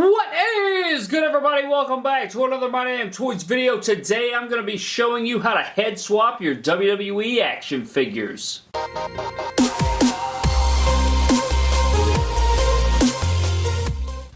What is good everybody? Welcome back to another My Damn Toys video. Today I'm going to be showing you how to head swap your WWE action figures.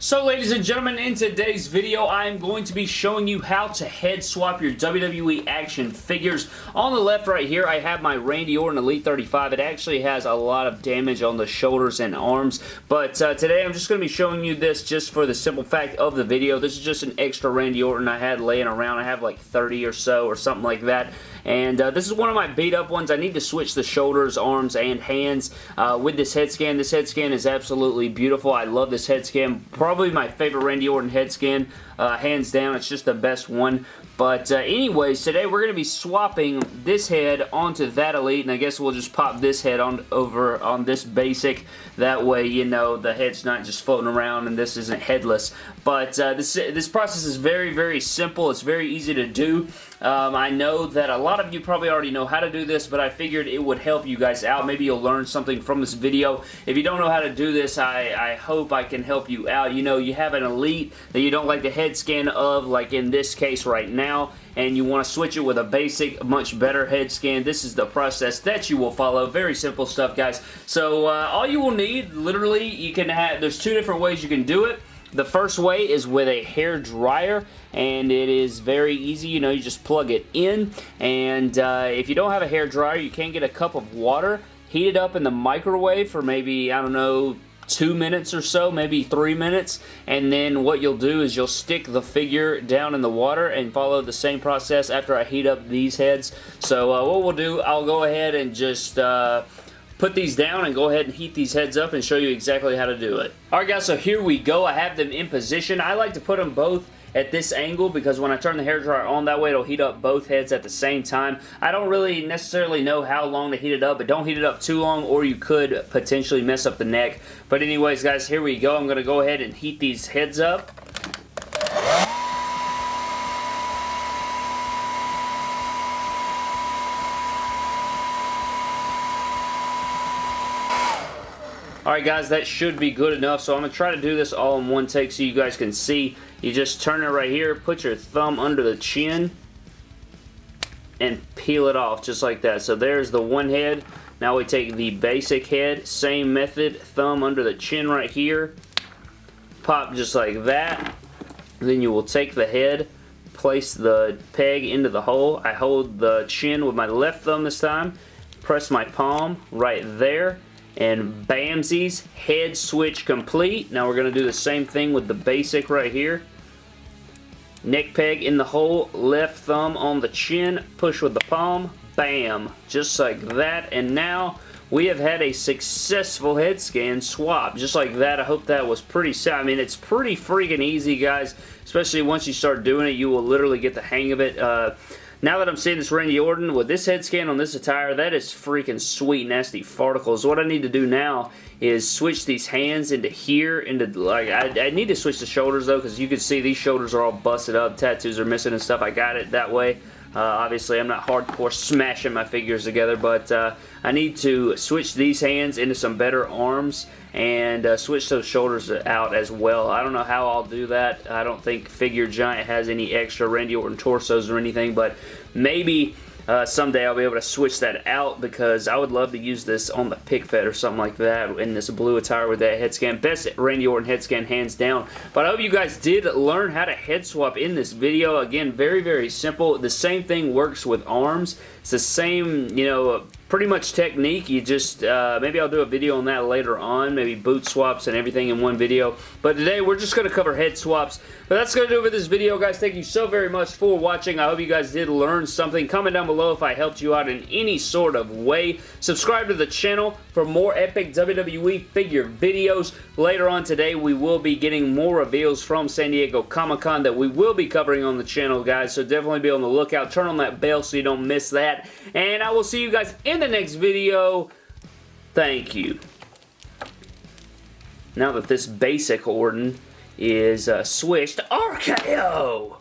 So ladies and gentlemen, in today's video, I am going to be showing you how to head swap your WWE action figures. On the left right here, I have my Randy Orton Elite 35. It actually has a lot of damage on the shoulders and arms, but uh, today I'm just going to be showing you this just for the simple fact of the video. This is just an extra Randy Orton I had laying around. I have like 30 or so or something like that. And uh, this is one of my beat up ones. I need to switch the shoulders, arms, and hands uh, with this head scan. This head scan is absolutely beautiful. I love this head scan. Probably my favorite Randy Orton head scan. Uh, hands down, it's just the best one. But uh, anyways, today we're going to be swapping this head onto that Elite, and I guess we'll just pop this head on over on this basic. That way, you know, the head's not just floating around and this isn't headless. But uh, this, this process is very, very simple. It's very easy to do. Um, I know that a lot of you probably already know how to do this, but I figured it would help you guys out. Maybe you'll learn something from this video. If you don't know how to do this, I, I hope I can help you out. You know, you have an Elite that you don't like the head scan of, like in this case right now, and you want to switch it with a basic, much better head scan. this is the process that you will follow. Very simple stuff, guys. So uh, all you will need, literally, you can have, there's two different ways you can do it. The first way is with a hair dryer and it is very easy. You know, you just plug it in and uh, if you don't have a hair dryer, you can get a cup of water, heat it up in the microwave for maybe, I don't know, two minutes or so, maybe three minutes, and then what you'll do is you'll stick the figure down in the water and follow the same process after I heat up these heads. So uh, what we'll do, I'll go ahead and just... Uh, put these down and go ahead and heat these heads up and show you exactly how to do it. Alright guys, so here we go. I have them in position. I like to put them both at this angle because when I turn the hairdryer on that way it'll heat up both heads at the same time. I don't really necessarily know how long to heat it up but don't heat it up too long or you could potentially mess up the neck. But anyways guys here we go. I'm going to go ahead and heat these heads up. Alright guys, that should be good enough. So I'm going to try to do this all in one take so you guys can see. You just turn it right here, put your thumb under the chin, and peel it off just like that. So there's the one head. Now we take the basic head, same method, thumb under the chin right here, pop just like that. Then you will take the head, place the peg into the hole. I hold the chin with my left thumb this time, press my palm right there, and bamsies, head switch complete. Now we're going to do the same thing with the basic right here. Neck peg in the hole, left thumb on the chin, push with the palm, bam, just like that. And now we have had a successful head scan swap, just like that. I hope that was pretty. I mean, it's pretty freaking easy, guys, especially once you start doing it, you will literally get the hang of it. Uh, now that I'm seeing this Randy Orton with this head scan on this attire, that is freaking sweet, nasty farticles. What I need to do now is switch these hands into here, into like, I, I need to switch the shoulders though, because you can see these shoulders are all busted up, tattoos are missing and stuff. I got it that way. Uh, obviously, I'm not hardcore smashing my figures together, but uh, I need to switch these hands into some better arms and uh, switch those shoulders out as well. I don't know how I'll do that. I don't think Figure Giant has any extra Randy Orton torsos or anything, but maybe uh, someday I'll be able to switch that out because I would love to use this on the pick fed or something like that in this blue attire with that head scan. Best Randy Orton head scan hands down. But I hope you guys did learn how to head swap in this video. Again, very, very simple. The same thing works with arms. It's the same, you know, pretty much technique. You just, uh, maybe I'll do a video on that later on, maybe boot swaps and everything in one video. But today we're just going to cover head swaps. But that's going to do it for this video, guys. Thank you so very much for watching. I hope you guys did learn something. Comment down below if I helped you out in any sort of way. Subscribe to the channel for more epic WWE figure videos. Later on today, we will be getting more reveals from San Diego Comic-Con that we will be covering on the channel, guys. So definitely be on the lookout. Turn on that bell so you don't miss that. And I will see you guys in the next video. Thank you. Now that this basic Orton is uh, switched, RKO!